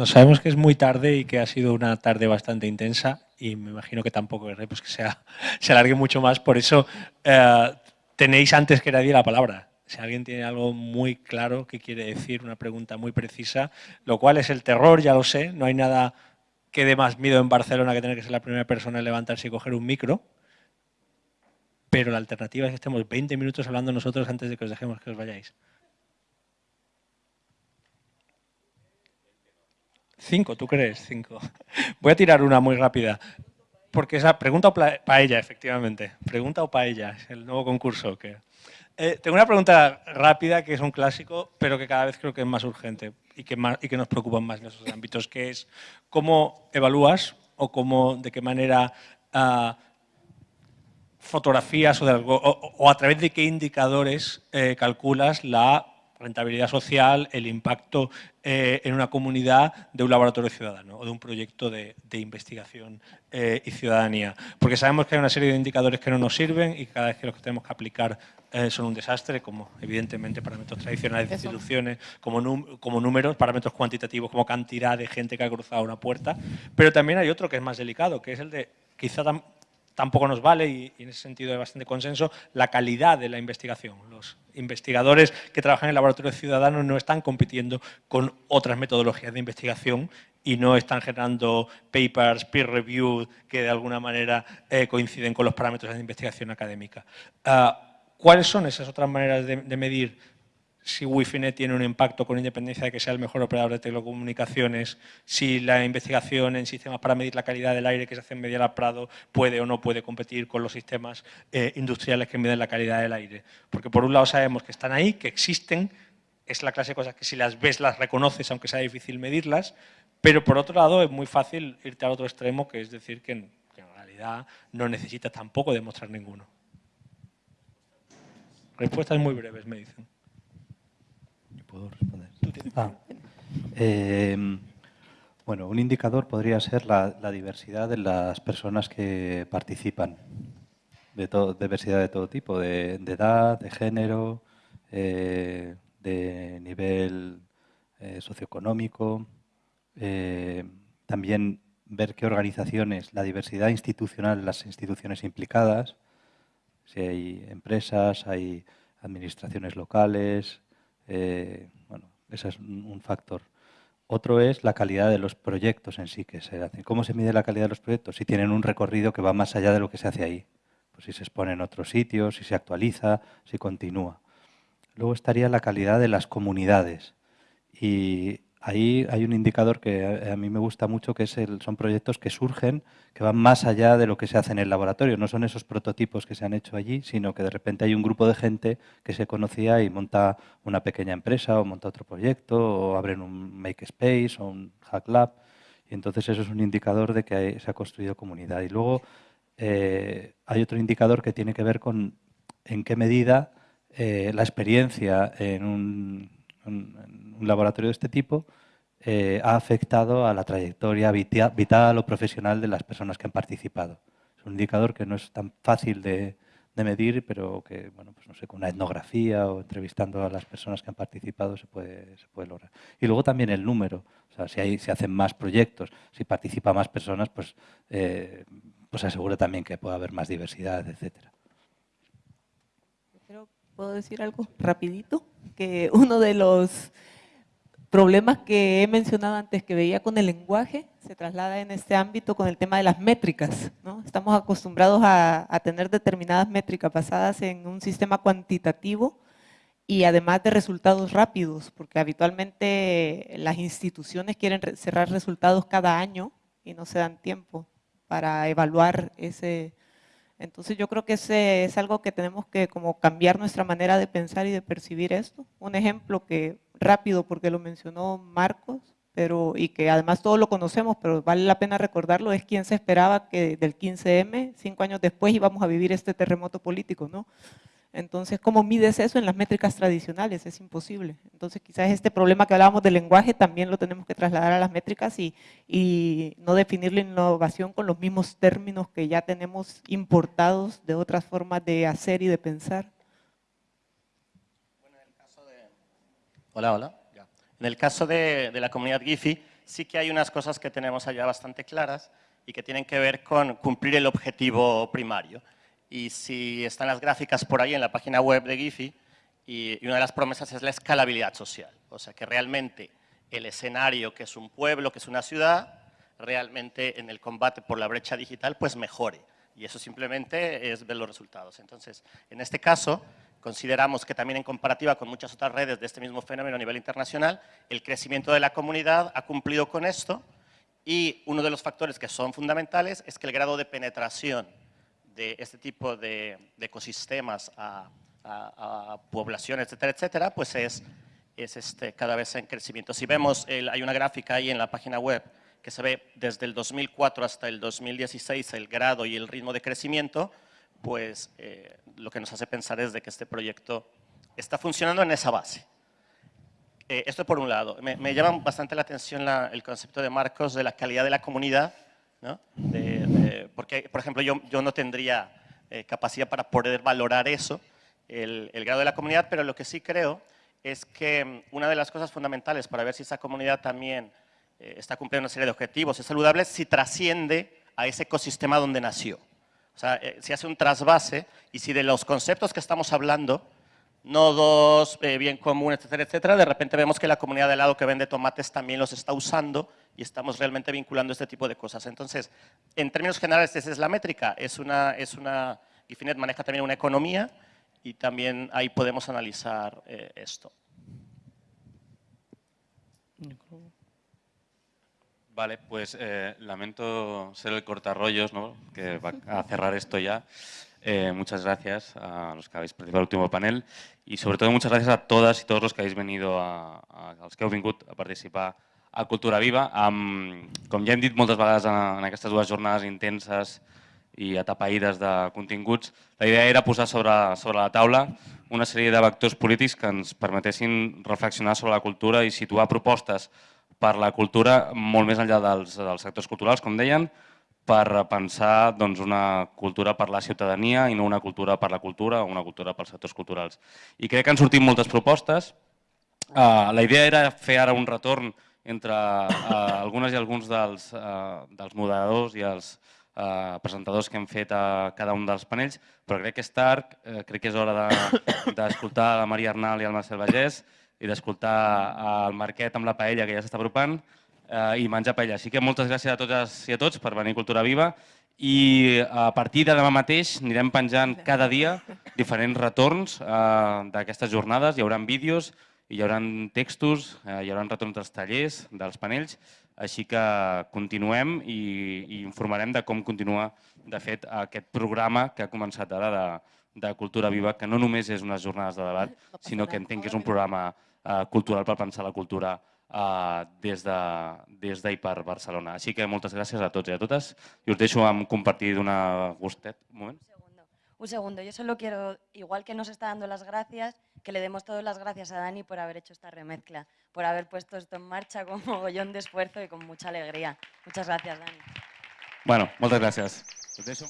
Bueno, sabemos que es muy tarde y que ha sido una tarde bastante intensa y me imagino que tampoco pues, que sea, se alargue mucho más. Por eso eh, tenéis antes que nadie la palabra. Si alguien tiene algo muy claro que quiere decir, una pregunta muy precisa, lo cual es el terror, ya lo sé, no hay nada que dé más miedo en Barcelona que tener que ser la primera persona en levantarse y coger un micro, pero la alternativa es que estemos 20 minutos hablando nosotros antes de que os dejemos que os vayáis. Cinco, ¿tú crees? Cinco. Voy a tirar una muy rápida. Porque esa pregunta o paella, efectivamente. Pregunta o paella, es el nuevo concurso. Que... Eh, tengo una pregunta rápida que es un clásico, pero que cada vez creo que es más urgente y que, más, y que nos preocupa más en esos ámbitos, que es cómo evalúas o cómo, de qué manera uh, fotografías o, de a través de qué indicadores eh, calculas la rentabilidad social, el impacto eh, en una comunidad de un laboratorio ciudadano o de un proyecto de, investigación eh, y ciudadanía. Porque sabemos que hay una serie de indicadores que no nos sirven y cada vez que los que tenemos que aplicar eh, son un desastre, como evidentemente parámetros tradicionales de instituciones, como, como números, parámetros cuantitativos, como cantidad de gente que ha cruzado una puerta. Pero también hay otro que es más delicado, que es el de quizá tampoco nos vale, y, en ese sentido hay bastante consenso, la calidad de la investigación. Los investigadores que trabajan en laboratorios ciudadanos no están compitiendo con otras metodologías de investigación y no están generando papers peer-reviewed que de alguna manera eh, coinciden con los parámetros de investigación académica. Ah, ¿Cuáles son esas otras maneras de medir si Wi-Fi tiene un impacto con independencia de que sea el mejor operador de telecomunicaciones, si la investigación en sistemas para medir la calidad del aire que se hace en Medialab Prado puede o no puede competir con los sistemas eh, industriales que miden la calidad del aire. Porque por un lado sabemos que están ahí, que existen, es la clase de cosas que si las ves las reconoces aunque sea difícil medirlas, pero por otro lado es muy fácil irte al otro extremo, que es decir que en, que en realidad no necesitas tampoco demostrar ninguno. Respuestas muy breves, me dicen. Ah, em, bueno, un indicador podría ser la, diversidad de las personas que participan, de diversidad de todo tipo, de, edad, de género, eh, de nivel eh, socioeconómico, eh, también ver qué organizaciones, la diversidad institucional, las instituciones implicadas, si hay empresas, hay administraciones locales, eh, bueno, ese es un factor. Otro es la calidad de los proyectos en sí que se hacen. ¿Cómo se mide la calidad de los proyectos? Si tienen un recorrido que va más allá de lo que se hace ahí. Pues si se expone en otros sitios, si se actualiza, si continúa. Luego estaría la calidad de las comunidades. Y ahí hay un indicador que a mí me gusta mucho, que es el, son proyectos que surgen, que van más allá de lo que se hace en el laboratorio. No son esos prototipos que se han hecho allí, sino que de repente hay un grupo de gente que se conocía y monta una pequeña empresa o monta otro proyecto o abren un Makespace o un Hack Lab. Y entonces eso es un indicador de que se ha construido comunidad. Y luego eh, hay otro indicador que tiene que ver con en qué medida eh, la experiencia en un un, laboratorio de este tipo eh, ha afectado a la trayectoria vital, o profesional de las personas que han participado. Es un indicador que no es tan fácil de, medir, pero que, bueno, pues no sé, con una etnografía o entrevistando a las personas que han participado se puede, lograr. Y luego también el número, o sea, si hay, se hacen más proyectos, si participan más personas, pues, eh, pues asegura también que puede haber más diversidad, etcétera. ¿Puedo decir algo rapidito? Que uno de los problemas que he mencionado antes que veía con el lenguaje se traslada en este ámbito con el tema de las métricas. ¿no? Estamos acostumbrados a, tener determinadas métricas basadas en un sistema cuantitativo y además de resultados rápidos, porque habitualmente las instituciones quieren cerrar resultados cada año y no se dan tiempo para evaluar ese, entonces yo creo que ese es algo que tenemos que como cambiar nuestra manera de pensar y de percibir esto. Un ejemplo que rápido porque lo mencionó Marcos, pero y que además todos lo conocemos, pero vale la pena recordarlo, es quien se esperaba que del 15M, cinco años después, íbamos a vivir este terremoto político, ¿no? Entonces, ¿cómo mides eso en las métricas tradicionales? Es imposible. Entonces, quizás este problema que hablábamos del lenguaje también lo tenemos que trasladar a las métricas y, y, no definir la innovación con los mismos términos que ya tenemos importados de otras formas de hacer y de pensar. Hola, hola. En el caso de, de la comunidad GIFI, sí que hay unas cosas que tenemos allá bastante claras y que tienen que ver con cumplir el objetivo primario. Y si están las gráficas por ahí en la página web de Giphy, y, una de las promesas es la escalabilidad social. O sea, que realmente el escenario que es un pueblo, que es una ciudad, realmente en el combate por la brecha digital, pues mejore. Y eso simplemente es ver los resultados. Entonces, en este caso, consideramos que también en comparativa con muchas otras redes de este mismo fenómeno a nivel internacional, el crecimiento de la comunidad ha cumplido con esto y uno de los factores que son fundamentales es que el grado de penetración de este tipo de, ecosistemas a, poblaciones, etcétera, etcétera, pues es, es este, cada vez en crecimiento. Si vemos, hay una gráfica ahí en la página web que se ve desde el 2004 hasta el 2016 el grado y el ritmo de crecimiento, pues eh, lo que nos hace pensar es de que este proyecto está funcionando en esa base. Eh, esto por un lado. Me, llama bastante la atención el concepto de Marcos de la calidad de la comunidad, ¿no? porque, por ejemplo, yo, yo no tendría eh, capacidad para poder valorar eso, el, el, grado de la comunidad, pero lo que sí creo es que mm, una de las cosas fundamentales para ver si esa comunidad también está cumpliendo una serie de objetivos, es saludable, si trasciende a ese ecosistema donde nació. O sea, eh, se hace un trasvase y si de los conceptos que estamos hablando, nodos, eh, bien común, etcétera, etcétera, de repente vemos que la comunidad de lado que vende tomates también los está usando y estamos realmente vinculando este tipo de cosas. Entonces, en términos generales, esa es la métrica. Es una, es una, Gifinet maneja también una economía y también ahí podemos analizar eh, esto. Vale, pues eh, lamento ser el cortarrollos, ¿no? que va a cerrar esto ya. Eh, muchas gracias a los que habéis participado en el último panel y sobre todo muchas gracias a todas y todos los que habéis venido a, a, als que heu vingut a participar a Cultura Viva. Um, com ja hem dit moltes vegades en, en aquestes dues jornades intenses i atapeïdes de continguts, la idea era posar sobre, sobre la taula una sèrie de vectors polítics que ens permetessin reflexionar sobre la cultura i situar propostes per la cultura molt més enllà dels, dels sectors culturals, com deien, per pensar doncs, una cultura per la ciutadania i no una cultura per la cultura o una cultura pels sectors culturals. I crec que han sortit moltes propostes. Uh, la idea era fer ara un retorn entre uh, algunes i alguns dels, uh, dels moderadors i els uh, presentadors que hem fet a cada un dels panells, però crec que és tard, uh, crec que és hora d'escoltar de, la Maria Arnal i el Marcel Vallès, i d'escoltar el Marquet amb la paella que ja s'està apropant eh, i menjar paella. Així que moltes gràcies a totes i a tots per venir a Cultura Viva i a partir de demà mateix anirem penjant cada dia diferents retorns eh, d'aquestes jornades. Hi haurà vídeos, hi haurà textos, eh, hi haurà retorns dels tallers, dels panells, així que continuem i, i informarem de com continua, de fet, aquest programa que ha començat ara de, de Cultura Viva, que no només és unes jornades de debat, sinó que entenc que és un programa eh, cultural per pensar la cultura eh, des de, des de per Barcelona. Així que moltes gràcies a tots i a totes i us deixo amb compartir d'una gustet. Un moment. Un segundo, yo solo quiero, igual que nos está dando las gracias, que le demos todas las gracias a Dani por haber hecho esta remezcla, por haber puesto esto en marcha con mogollón de esfuerzo y con mucha alegría. Muchas gracias, Dani. Bueno. Us deixo...